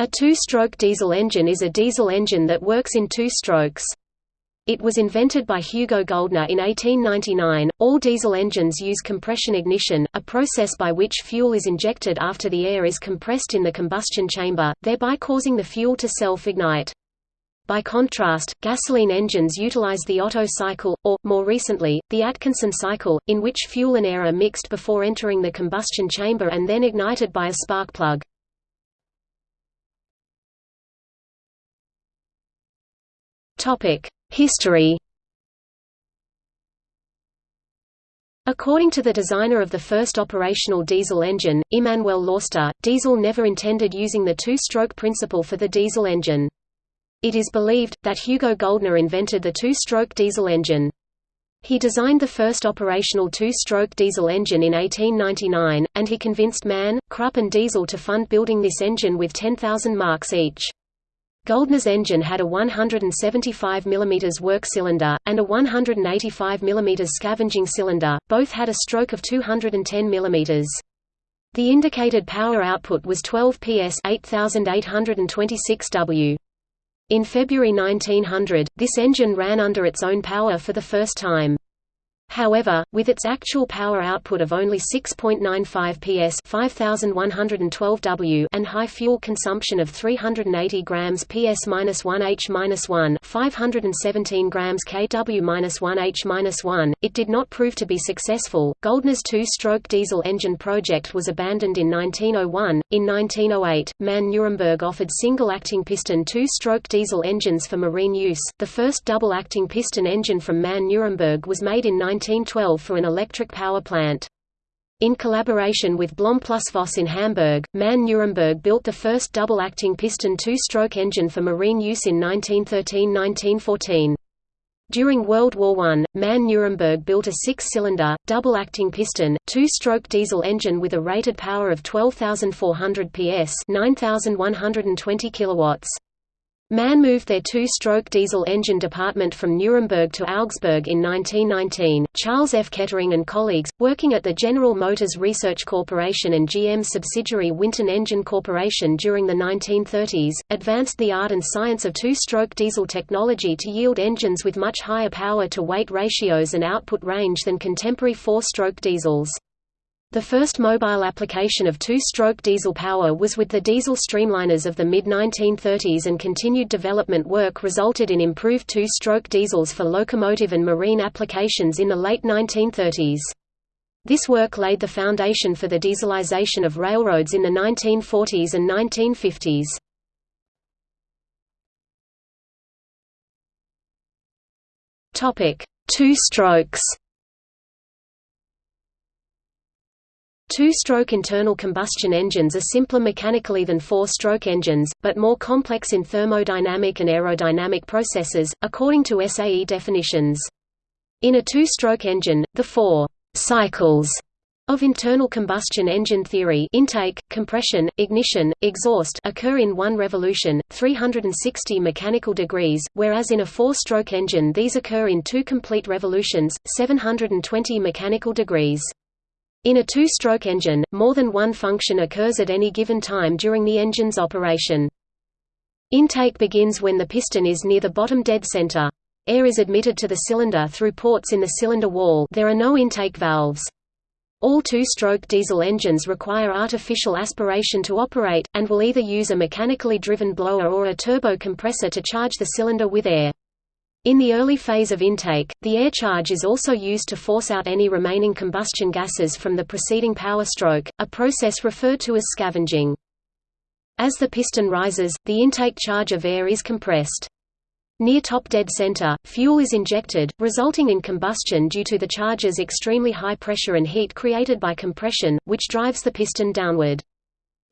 A two-stroke diesel engine is a diesel engine that works in two strokes. It was invented by Hugo Güldner in 1899. All diesel engines use compression ignition, a process by which fuel is injected after the air is compressed in the combustion chamber, thereby causing the fuel to self-ignite. By contrast, gasoline engines utilize the Otto cycle, or, more recently, the Atkinson cycle, in which fuel and air are mixed before entering the combustion chamber and then ignited by a spark plug. History According to the designer of the first operational diesel engine, Immanuel Lauster, diesel never intended using the two-stroke principle for the diesel engine. It is believed, that Hugo Güldner invented the two-stroke diesel engine. He designed the first operational two-stroke diesel engine in 1899, and he convinced Mann, Krupp and Diesel to fund building this engine with 10,000 marks each. Güldner's engine had a 175 mm work cylinder, and a 185 mm scavenging cylinder, both had a stroke of 210 mm. The indicated power output was 12 PS 8826 W. In February 1900, this engine ran under its own power for the first time. However, with its actual power output of only 6.95 PS 5112 W and high fuel consumption of 380 grams PS-1H-1 517 grams kW-1H-1, it did not prove to be successful. Güldner's two-stroke diesel engine project was abandoned in 1901. In 1908, MAN Nuremberg offered single-acting piston two-stroke diesel engines for marine use. The first double-acting piston engine from MAN Nuremberg was made in 19 1912 for an electric power plant. In collaboration with Blohm plus Voss in Hamburg, MAN Nuremberg built the first double-acting piston two-stroke engine for marine use in 1913–1914. During World War I, MAN Nuremberg built a six-cylinder, double-acting piston, two-stroke diesel engine with a rated power of 12,400 PS 9,120 kilowatts. MAN moved their two-stroke diesel engine department from Nuremberg to Augsburg in 1919. Charles F. Kettering and colleagues, working at the General Motors Research Corporation and GM subsidiary Winton Engine Corporation during the 1930s, advanced the art and science of two-stroke diesel technology to yield engines with much higher power-to-weight ratios and output range than contemporary four-stroke diesels. The first mobile application of two-stroke diesel power was with the diesel streamliners of the mid-1930s and continued development work resulted in improved two-stroke diesels for locomotive and marine applications in the late 1930s. This work laid the foundation for the dieselization of railroads in the 1940s and 1950s. Two strokes Two-stroke internal combustion engines are simpler mechanically than four-stroke engines, but more complex in thermodynamic and aerodynamic processes, according to SAE definitions. In a two-stroke engine, the four «cycles» of internal combustion engine theory intake, compression, ignition, exhaust occur in one revolution, 360 mechanical degrees, whereas in a four-stroke engine these occur in two complete revolutions, 720 mechanical degrees. In a two-stroke engine, more than one function occurs at any given time during the engine's operation. Intake begins when the piston is near the bottom dead center. Air is admitted to the cylinder through ports in the cylinder wall there are no intake valves. All two-stroke diesel engines require artificial aspiration to operate, and will either use a mechanically driven blower or a turbo compressor to charge the cylinder with air. In the early phase of intake, the air charge is also used to force out any remaining combustion gases from the preceding power stroke, a process referred to as scavenging. As the piston rises, the intake charge of air is compressed. Near top dead center, fuel is injected, resulting in combustion due to the charge's extremely high pressure and heat created by compression, which drives the piston downward.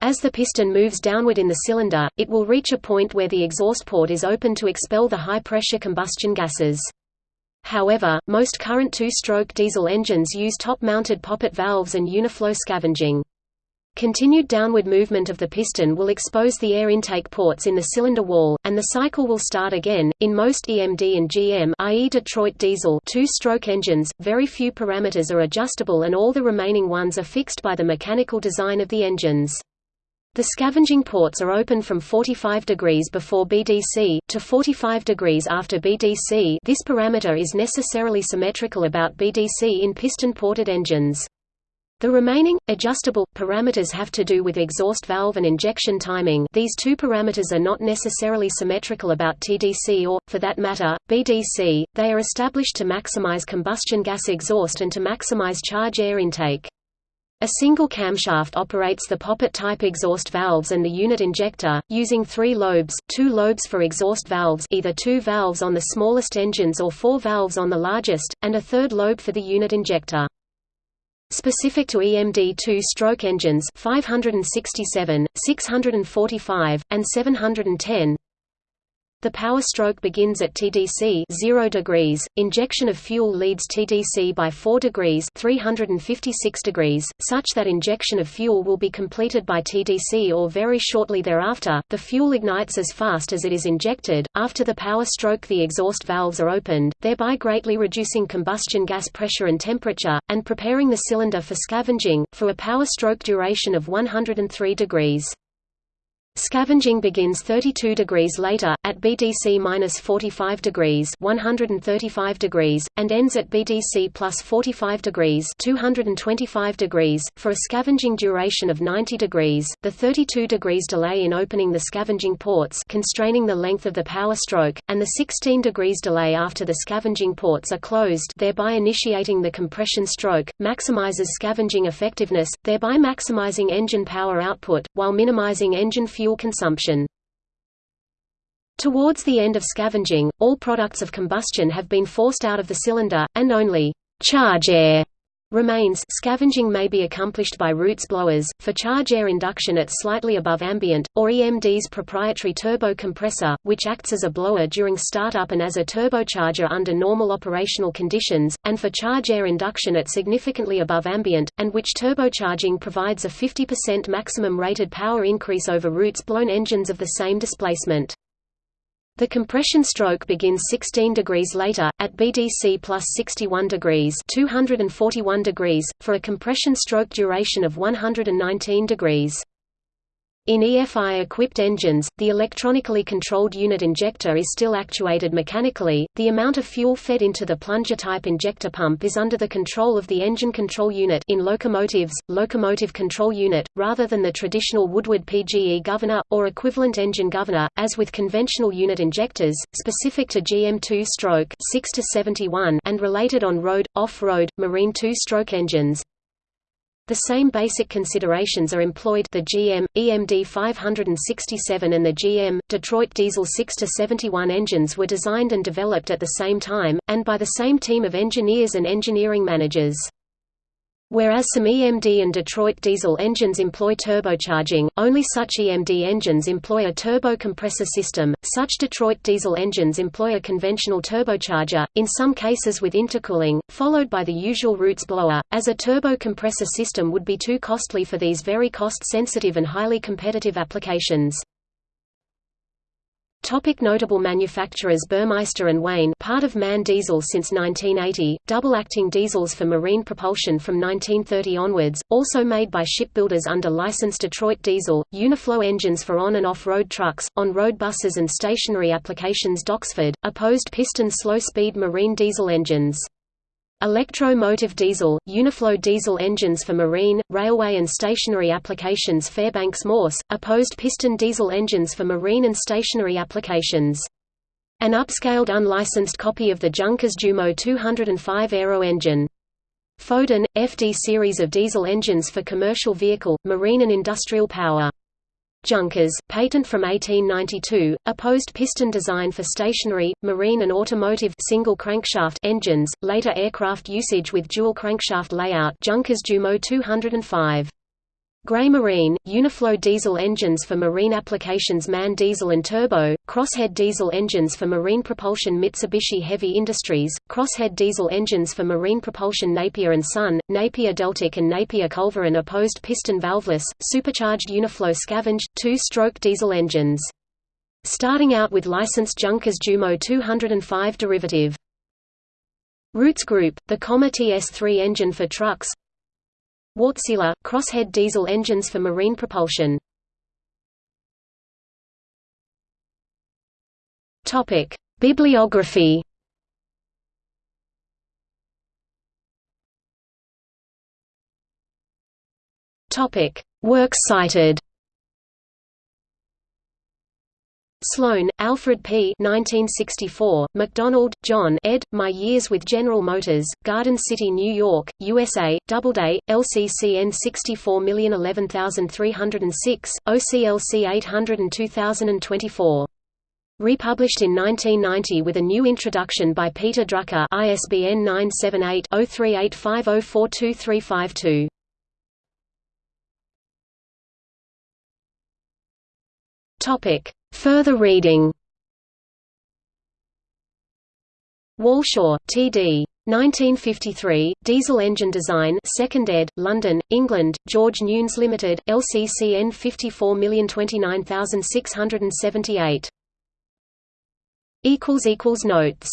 As the piston moves downward in the cylinder, it will reach a point where the exhaust port is open to expel the high-pressure combustion gases. However, most current two-stroke diesel engines use top-mounted poppet valves and uniflow scavenging. Continued downward movement of the piston will expose the air intake ports in the cylinder wall, and the cycle will start again. In most EMD and GM, i.e. Detroit diesel, two-stroke engines, very few parameters are adjustable and all the remaining ones are fixed by the mechanical design of the engines. The scavenging ports are open from 45 degrees before BDC, to 45 degrees after BDC this parameter is necessarily symmetrical about BDC in piston-ported engines. The remaining, adjustable, parameters have to do with exhaust valve and injection timing these two parameters are not necessarily symmetrical about TDC or, for that matter, BDC, they are established to maximize combustion gas exhaust and to maximize charge air intake. A single camshaft operates the poppet-type exhaust valves and the unit injector, using three lobes, two lobes for exhaust valves either two valves on the smallest engines or four valves on the largest, and a third lobe for the unit injector. Specific to EMD two-stroke engines 567, 645, and 710, the power stroke begins at TDC 0 degrees. Injection of fuel leads TDC by 4 degrees 356 degrees, such that injection of fuel will be completed by TDC or very shortly thereafter. The fuel ignites as fast as it is injected. After the power stroke, the exhaust valves are opened, thereby greatly reducing combustion gas pressure and temperature and preparing the cylinder for scavenging for a power stroke duration of 103 degrees. Scavenging begins 32 degrees later, at BDC 45 degrees 135 degrees, and ends at BDC plus 45 degrees 225 degrees, for a scavenging duration of 90 degrees. The 32 degrees delay in opening the scavenging ports constraining the length of the power stroke, and the 16 degrees delay after the scavenging ports are closed thereby initiating the compression stroke, maximizes scavenging effectiveness, thereby maximizing engine power output, while minimizing engine fuel consumption. Towards the end of scavenging, all products of combustion have been forced out of the cylinder, and only charge air remains. Scavenging may be accomplished by Roots blowers, for charge air induction at slightly above ambient, or EMD's proprietary turbo compressor, which acts as a blower during startup and as a turbocharger under normal operational conditions, and for charge air induction at significantly above ambient, and which turbocharging provides a 50% maximum rated power increase over Roots blown engines of the same displacement. The compression stroke begins 16 degrees later, at BDC plus 61 degrees 241 degrees, for a compression stroke duration of 119 degrees. In EFI-equipped engines, the electronically controlled unit injector is still actuated mechanically. The amount of fuel fed into the plunger-type injector pump is under the control of the engine control unit in locomotives, locomotive control unit, rather than the traditional Woodward PGE governor or equivalent engine governor, as with conventional unit injectors, specific to GM2 stroke 6 to 71 and related on-road, off-road, marine two-stroke engines. The same basic considerations are employed the GM, EMD 567 and the GM, Detroit Diesel 6-71 engines were designed and developed at the same time, and by the same team of engineers and engineering managers. Whereas some EMD and Detroit diesel engines employ turbocharging, only such EMD engines employ a turbo compressor system, such Detroit diesel engines employ a conventional turbocharger, in some cases with intercooling, followed by the usual Roots blower, as a turbo compressor system would be too costly for these very cost-sensitive and highly competitive applications. Topic notable manufacturers Burmeister and Wain part of MAN Diesel since 1980, double-acting diesels for marine propulsion from 1930 onwards, also made by shipbuilders under license Detroit Diesel, Uniflow engines for on- and off-road trucks, on-road buses and stationary applications Doxford, opposed piston slow-speed marine diesel engines. Electro-motive diesel, Uniflow diesel engines for marine, railway and stationary applications Fairbanks Morse, opposed piston diesel engines for marine and stationary applications. An upscaled unlicensed copy of the Junkers Jumo 205 aero engine. Foden, FD series of diesel engines for commercial vehicle, marine and industrial power. Junkers, patent from 1892, opposed piston design for stationary, marine and automotive single crankshaft engines, later aircraft usage with dual crankshaft layout Junkers Jumo 205. Gray Marine, Uniflow diesel engines for marine applications MAN diesel and turbo, Crosshead diesel engines for marine propulsion Mitsubishi Heavy Industries, Crosshead diesel engines for marine propulsion Napier and Son, Napier Deltic and Napier Culverin opposed piston valveless, supercharged Uniflow scavenged, two-stroke diesel engines. Starting out with licensed Junkers Jumo 205 derivative. Roots Group, the Commer TS3 engine for trucks, Wärtsilä crosshead diesel engines for marine propulsion. Topic: Bibliography. Topic: Works cited. Sloan, Alfred P. 1964, McDonald, John ed., My Years with General Motors, Garden City, New York, USA, Doubleday, LCCN 64011306, OCLC 802024. Republished in 1990 with a new introduction by Peter Drucker ISBN 978-0385042352. Topic: Further reading. Walshaw, T.D. 1953, Diesel Engine Design 2nd ed., London, England, George Newnes Limited, LCCN 54029678. Notes